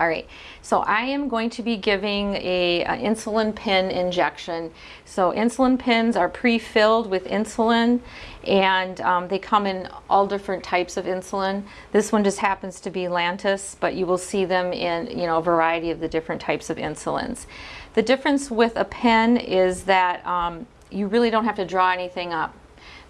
All right, so I am going to be giving a, a insulin pen injection. So insulin pens are pre-filled with insulin and um, they come in all different types of insulin. This one just happens to be Lantus, but you will see them in you know a variety of the different types of insulins. The difference with a pen is that um, you really don't have to draw anything up.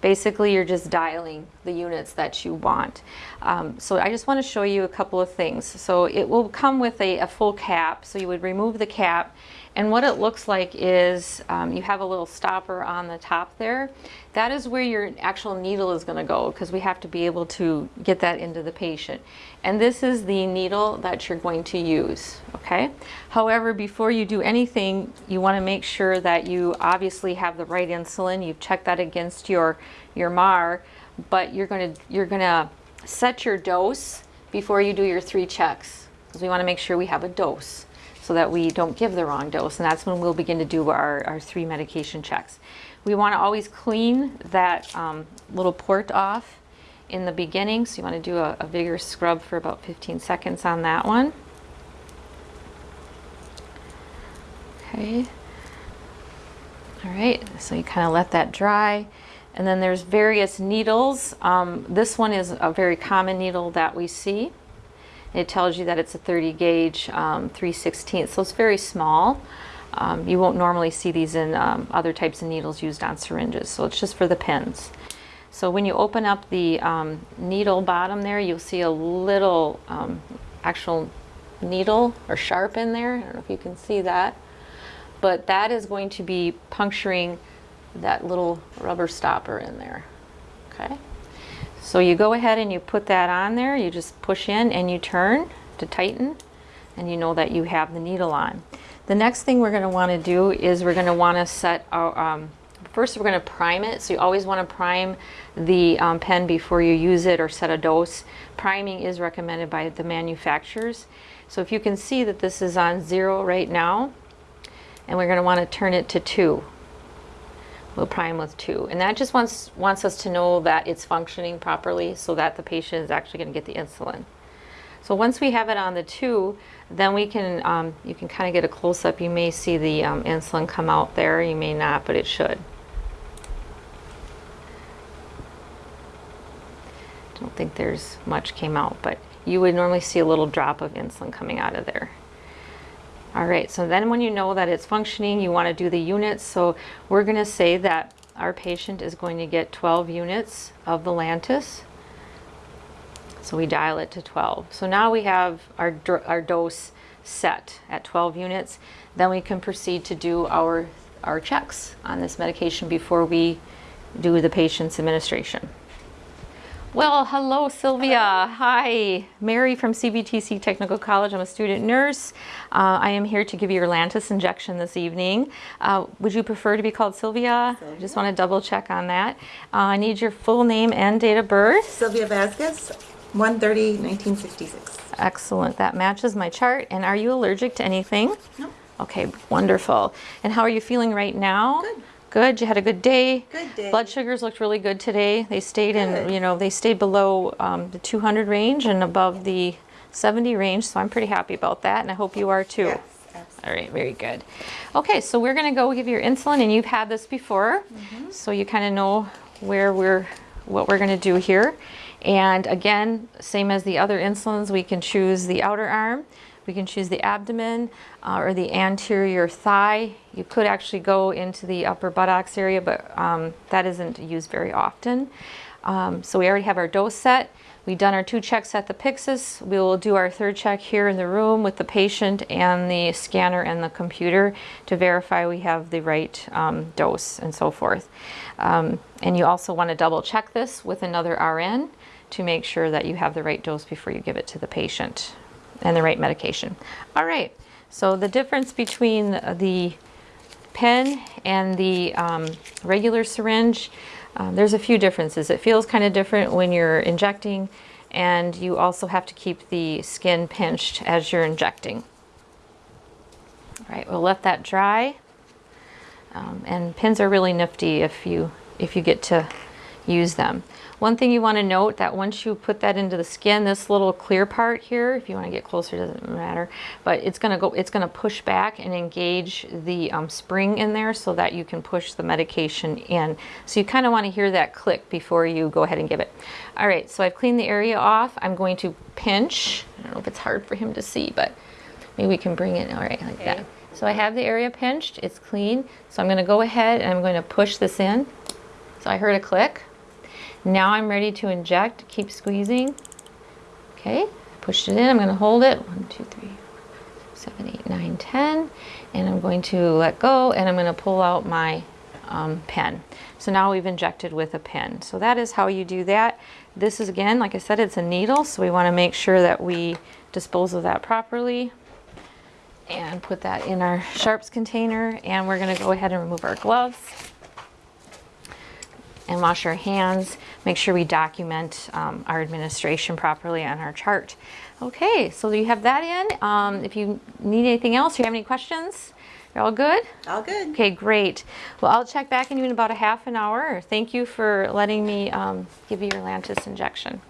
Basically, you're just dialing the units that you want. Um, so I just want to show you a couple of things. So it will come with a, a full cap. So you would remove the cap and what it looks like is um, you have a little stopper on the top there. That is where your actual needle is going to go because we have to be able to get that into the patient. And this is the needle that you're going to use, okay? However, before you do anything, you want to make sure that you obviously have the right insulin. You've checked that against your, your MAR, but you're going to, you're going to set your dose before you do your three checks because we want to make sure we have a dose so that we don't give the wrong dose. And that's when we'll begin to do our, our three medication checks. We want to always clean that um, little port off in the beginning. So you want to do a, a vigorous scrub for about 15 seconds on that one. Okay. All right, so you kind of let that dry. And then there's various needles. Um, this one is a very common needle that we see. It tells you that it's a 30 gauge um, 3 16 so it's very small. Um, you won't normally see these in um, other types of needles used on syringes, so it's just for the pins. So when you open up the um, needle bottom there, you'll see a little um, actual needle or sharp in there. I don't know if you can see that. But that is going to be puncturing that little rubber stopper in there. Okay. So you go ahead and you put that on there, you just push in and you turn to tighten and you know that you have the needle on. The next thing we're going to want to do is we're going to want to set our, um, first we're going to prime it. So you always want to prime the um, pen before you use it or set a dose. Priming is recommended by the manufacturers. So if you can see that this is on zero right now, and we're going to want to turn it to two. We'll prime with two. And that just wants, wants us to know that it's functioning properly so that the patient is actually going to get the insulin. So once we have it on the two, then we can, um, you can kind of get a close-up. You may see the um, insulin come out there. You may not, but it should. don't think there's much came out, but you would normally see a little drop of insulin coming out of there. All right, so then when you know that it's functioning, you want to do the units. So we're going to say that our patient is going to get 12 units of the Lantus. So we dial it to 12. So now we have our, our dose set at 12 units. Then we can proceed to do our, our checks on this medication before we do the patient's administration. Well, hello, Sylvia. Hi, Mary from CVTC Technical College. I'm a student nurse. Uh, I am here to give you your Lantus injection this evening. Uh, would you prefer to be called Sylvia? Sylvia. I just want to double check on that. Uh, I need your full name and date of birth. Sylvia Vasquez, 130, 1966. Excellent. That matches my chart. And are you allergic to anything? No. Okay, wonderful. And how are you feeling right now? Good. Good. You had a good day. Good day. Blood sugars looked really good today. They stayed good. in, you know, they stayed below um, the 200 range and above the 70 range. So I'm pretty happy about that, and I hope you are too. Yes, absolutely. All right, very good. Okay, so we're going to go give your insulin, and you've had this before, mm -hmm. so you kind of know where we're, what we're going to do here. And again, same as the other insulins, we can choose the outer arm. We can choose the abdomen uh, or the anterior thigh. You could actually go into the upper buttocks area, but um, that isn't used very often. Um, so we already have our dose set. We've done our two checks at the Pyxis. We will do our third check here in the room with the patient and the scanner and the computer to verify we have the right um, dose and so forth. Um, and you also want to double check this with another RN to make sure that you have the right dose before you give it to the patient and the right medication. All right, so the difference between the pen and the um, regular syringe, um, there's a few differences. It feels kind of different when you're injecting and you also have to keep the skin pinched as you're injecting. All right, we'll let that dry. Um, and pins are really nifty if you if you get to use them. One thing you want to note that once you put that into the skin, this little clear part here, if you want to get closer, doesn't matter, but it's going to go, it's going to push back and engage the um, spring in there so that you can push the medication in. So you kind of want to hear that click before you go ahead and give it. All right, so I've cleaned the area off. I'm going to pinch. I don't know if it's hard for him to see, but maybe we can bring it, all right, like that. So I have the area pinched, it's clean. So I'm going to go ahead and I'm going to push this in. So I heard a click. Now I'm ready to inject. Keep squeezing. Okay, pushed it in. I'm going to hold it. One, two, three, seven, eight, nine, ten. And I'm going to let go and I'm going to pull out my um, pen. So now we've injected with a pen. So that is how you do that. This is again, like I said, it's a needle. So we want to make sure that we dispose of that properly and put that in our sharps container. And we're going to go ahead and remove our gloves and wash our hands. Make sure we document um, our administration properly on our chart. Okay, so you have that in. Um, if you need anything else, you have any questions, you're all good? All good. Okay, great. Well, I'll check back in you in about a half an hour. Thank you for letting me um, give you your Lantus injection.